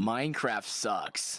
Minecraft sucks.